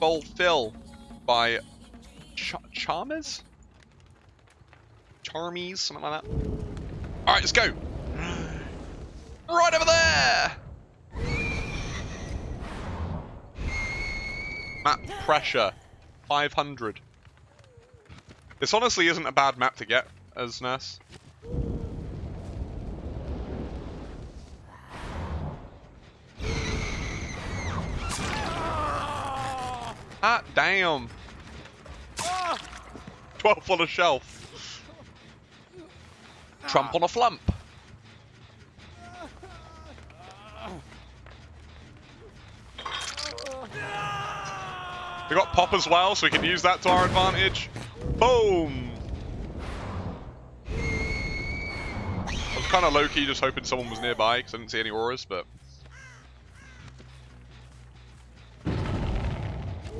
Fulfill by Ch Charmers? Charmies, something like that. Alright, let's go. Right over there! Map pressure. 500. This honestly isn't a bad map to get as Nurse. Ah, damn. 12 on a shelf. Trump on a flump. We got pop as well, so we can use that to our advantage. Boom! I was kind of low-key just hoping someone was nearby, because I didn't see any auras, but...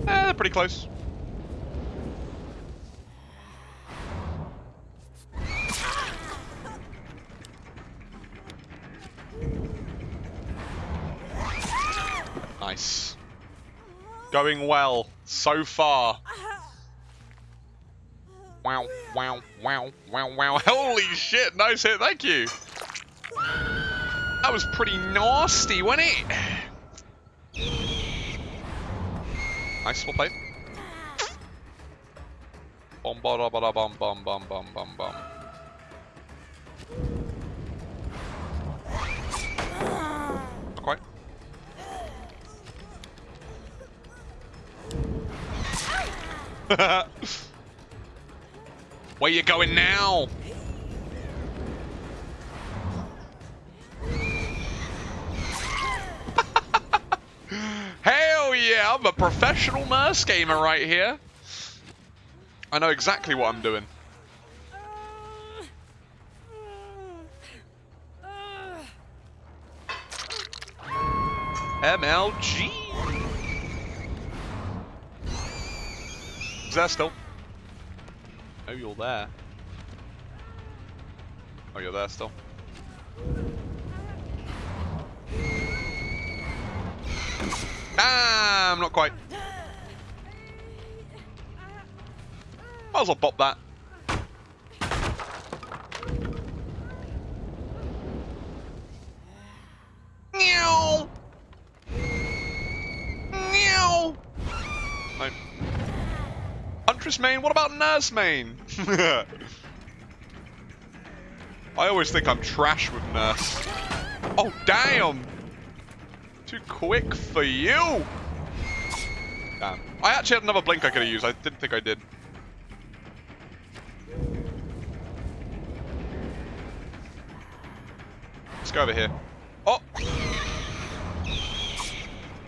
they're pretty close. Nice. Going well so far. Wow, wow, wow, wow, wow. Holy shit, nice hit, thank you. That was pretty nasty, wasn't it? Nice, well played. Bum ba ba bum bum bum bum bum bum. Not quite. Where you going now? Hell yeah, I'm a professional nurse gamer right here. I know exactly what I'm doing. MLG. Is that still? Oh, you're there. Oh, you're there still. Ah, I'm not quite. Might as well pop that. Meow. Meow. Huntress main? What about nurse main? I always think I'm trash with nurse. Oh, damn! Too quick for you! Damn. I actually had another blink I could have used. I didn't think I did. Let's go over here. Oh!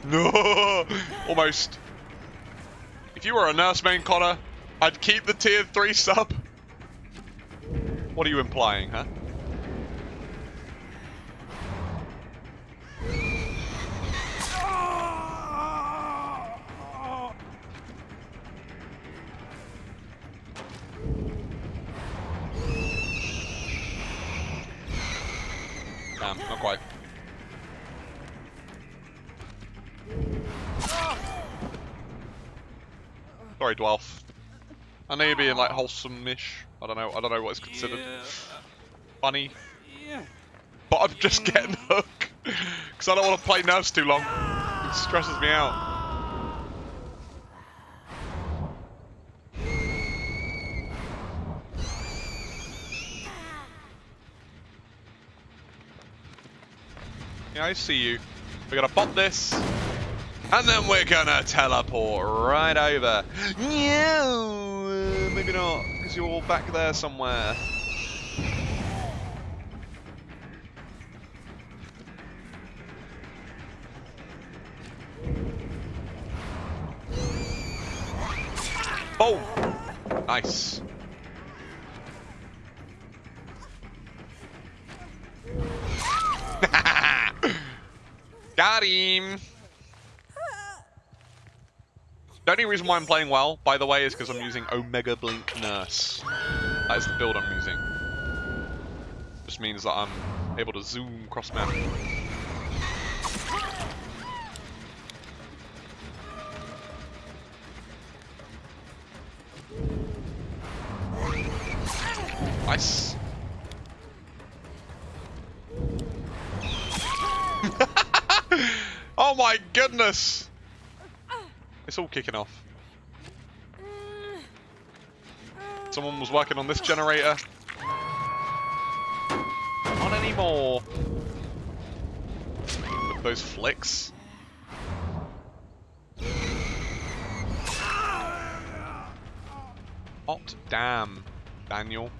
No! Almost. If you were a nurse main Connor, I'd keep the tier 3 sub. What are you implying, huh? Damn, not quite. Sorry, Dwelf. I know you're being like wholesome-ish. I don't know. I don't know what is considered Yeah. funny, Yeah. but I'm just getting hook because I don't want to play nurse too long. It stresses me out. Yeah, I see you. We're gonna pop this. And then we're gonna teleport right over. Yeah, maybe not, because you're all back there somewhere. Oh! Nice. Got him! The only reason why I'm playing well, by the way, is because I'm using Omega Blink Nurse. That is the build I'm using. Just means that I'm able to zoom across map. Oh my goodness! It's all kicking off. Someone was working on this generator. Not anymore. Those flicks. Hot damn, Daniel.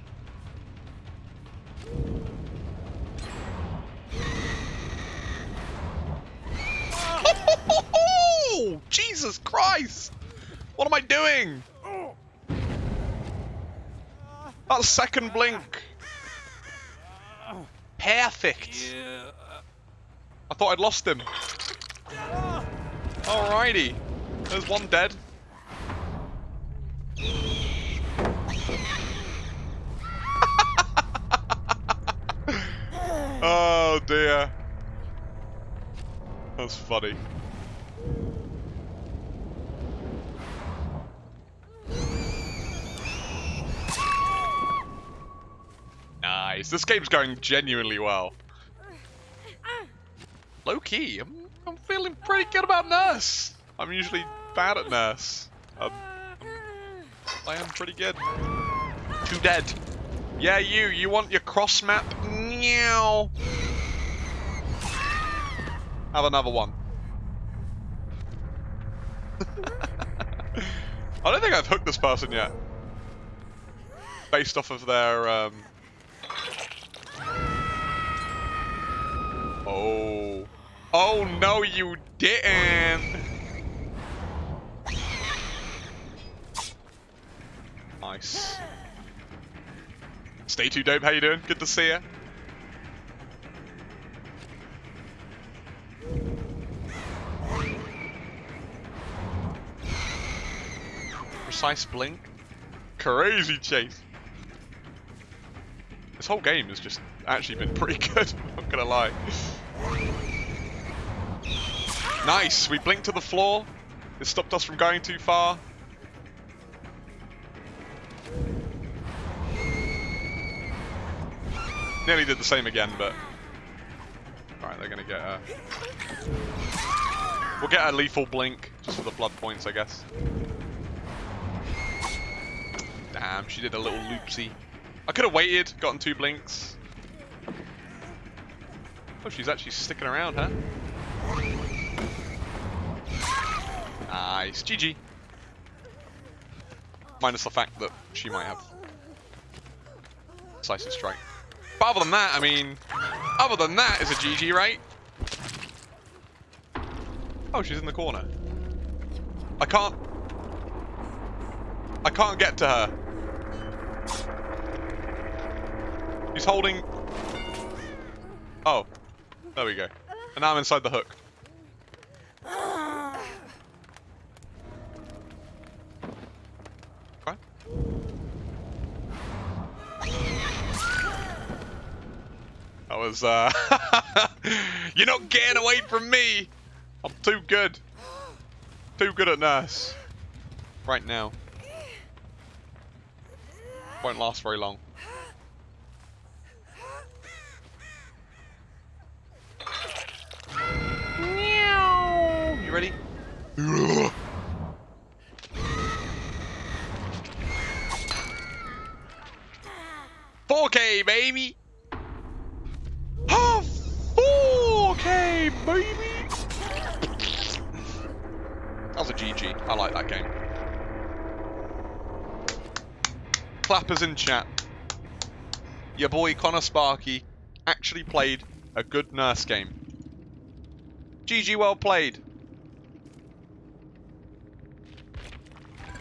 Christ! What am I doing? That second blink. Perfect. I thought I'd lost him. Alrighty. There's one dead. oh dear. That's funny. Nice. This game's going genuinely well. Low key, I'm, I'm feeling pretty good about Nurse. I'm usually bad at Nurse. Um, I am pretty good. Two dead. Yeah, you. You want your cross map? Meow. Have another one. I don't think I've hooked this person yet. Based off of their um, Oh. Oh no, you didn't. Nice. Stay too dope, how you doing? Good to see you. Precise blink. Crazy chase. This whole game has just actually been pretty good, I'm not gonna lie. Nice, we blinked to the floor. It stopped us from going too far. Nearly did the same again, but... Alright, they're gonna get a... We'll get a lethal blink, just for the blood points, I guess. Damn, she did a little loopsy. I could have waited, gotten two blinks. Oh, she's actually sticking around, huh? Nice. GG. Minus the fact that she might have decisive strike. But other than that, I mean, other than that, is a GG, right? Oh, she's in the corner. I can't... I can't get to her. He's holding... Oh. There we go. And now I'm inside the hook. That was, uh... You're not getting away from me! I'm too good. Too good at nurse. Right now. Won't last very long. You ready? 4K, baby! Oh, 4K, baby! That was a GG. I like that game. Clappers in chat. Your boy Connor Sparky actually played a good nurse game. GG well played.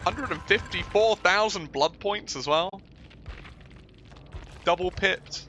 154,000 blood points as well. Double pit.